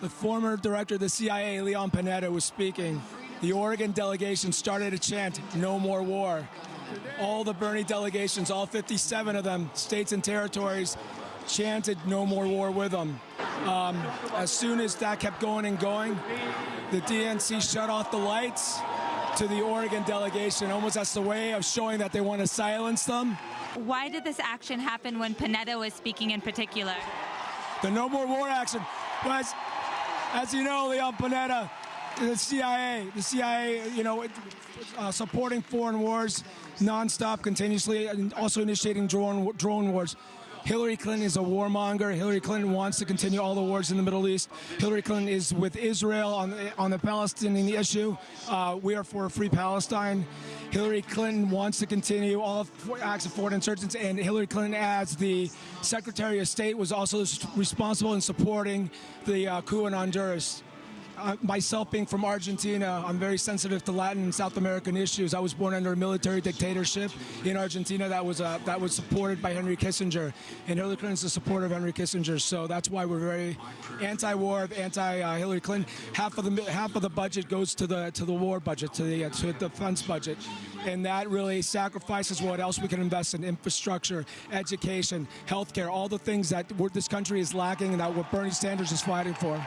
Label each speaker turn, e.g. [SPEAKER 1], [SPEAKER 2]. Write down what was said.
[SPEAKER 1] the former director of the CIA, Leon Panetta, was speaking. The Oregon delegation started a chant, no more war. All the Bernie delegations, all 57 of them, states and territories, chanted no more war with them. Um, as soon as that kept going and going, the DNC shut off the lights to the Oregon delegation, almost as a way of showing that they want to silence them.
[SPEAKER 2] Why did this action happen when Panetta was speaking in particular?
[SPEAKER 1] The no more war action was, as you know, Leon Panetta, the CIA, the CIA, you know, uh, supporting foreign wars nonstop, continuously, and also initiating drone drone wars. Hillary Clinton is a warmonger. Hillary Clinton wants to continue all the wars in the Middle East. Hillary Clinton is with Israel on the, on the Palestinian issue. Uh, we are for a free Palestine. Hillary Clinton wants to continue all acts of foreign insurgents, and Hillary Clinton, as the Secretary of State, was also responsible in supporting the uh, coup in Honduras uh, myself being from Argentina, I'm very sensitive to Latin and South American issues. I was born under a military dictatorship in Argentina that was uh, that was supported by Henry Kissinger, and Hillary Clinton is a supporter of Henry Kissinger. So that's why we're very anti-war, anti-Hillary Clinton. Half of the half of the budget goes to the to the war budget, to the uh, to the defense budget, and that really sacrifices what else we can invest in infrastructure, education, healthcare, all the things that this country is lacking, and that what Bernie Sanders is fighting for.